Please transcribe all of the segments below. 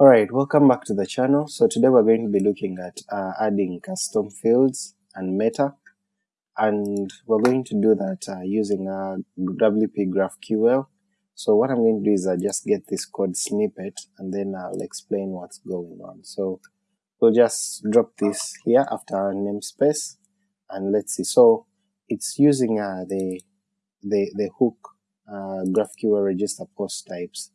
Alright, welcome back to the channel. So today we're going to be looking at uh, adding custom fields and meta and we're going to do that uh, using uh, WP GraphQL. So what I'm going to do is I uh, just get this code snippet and then I'll explain what's going on. So we'll just drop this here after our namespace and let's see. So it's using uh, the, the, the hook uh, GraphQL register post types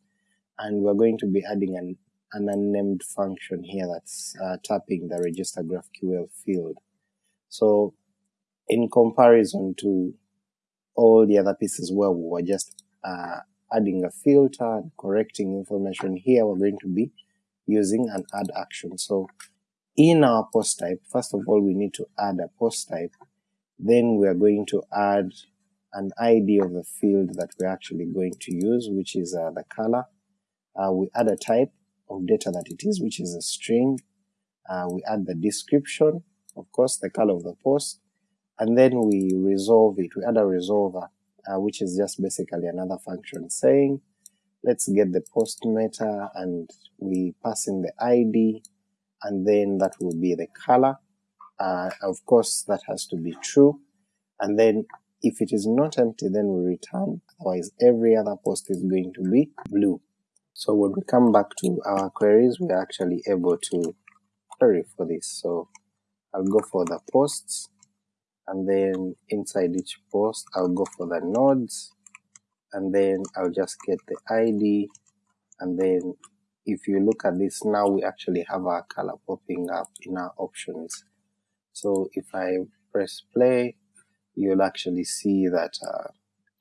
and we're going to be adding an an unnamed function here that's uh, tapping the register GraphQL field. So in comparison to all the other pieces where we were just uh, adding a filter and correcting information here, we're going to be using an add action. So in our post type, first of all we need to add a post type, then we are going to add an ID of the field that we're actually going to use, which is uh, the color. Uh, we add a type, of data that it is, which is a string. Uh, we add the description, of course, the color of the post, and then we resolve it. We add a resolver, uh, which is just basically another function saying, let's get the post meta, and we pass in the ID, and then that will be the color. Uh, of course, that has to be true, and then if it is not empty, then we return, otherwise every other post is going to be blue. So when we come back to our queries, we're actually able to query for this. So I'll go for the posts, and then inside each post I'll go for the nodes, and then I'll just get the ID, and then if you look at this now we actually have our color popping up in our options. So if I press play, you'll actually see that uh,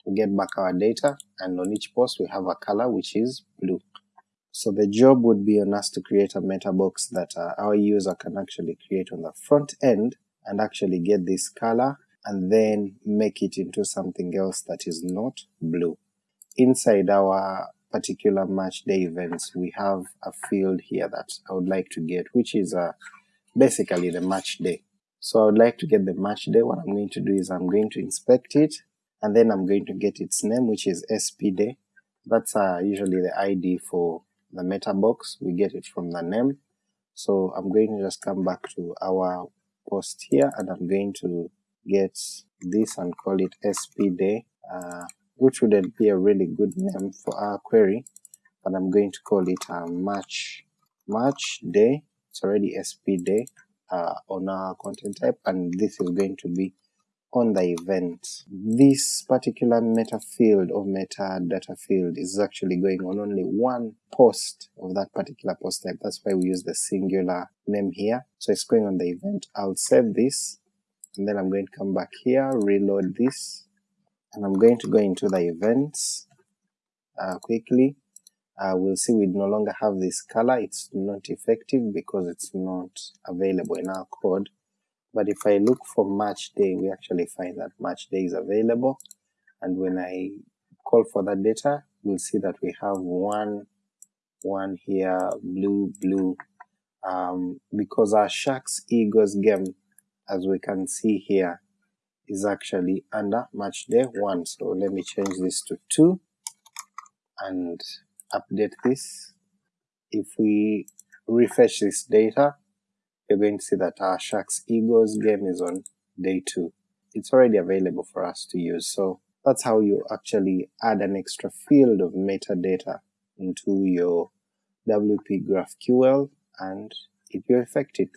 we get back our data, and on each post we have a color which is blue. So the job would be on us to create a meta box that uh, our user can actually create on the front end and actually get this color and then make it into something else that is not blue. Inside our particular match day events we have a field here that I would like to get which is uh, basically the match day. So I would like to get the match day, what I'm going to do is I'm going to inspect it and then I'm going to get its name which is SP day. That's uh, usually the ID for the meta box, we get it from the name. So I'm going to just come back to our post here and I'm going to get this and call it SP day, uh, which wouldn't be a really good name for our query, but I'm going to call it a match, match day, it's already SP day uh, on our content type and this is going to be on the event. This particular meta field or meta data field is actually going on only one post of that particular post type, that's why we use the singular name here. So it's going on the event. I'll save this and then I'm going to come back here, reload this, and I'm going to go into the events uh, quickly. Uh, we'll see we no longer have this color, it's not effective because it's not available in our code but if I look for match day we actually find that match day is available. And when I call for that data we'll see that we have one one here blue blue. Um, because our Sharks Eagles game as we can see here is actually under match day 1 so let me change this to 2 and update this. If we refresh this data you're going to see that our Sharks Eagles game is on day 2. It's already available for us to use, so that's how you actually add an extra field of metadata into your WP GraphQL and if you affect it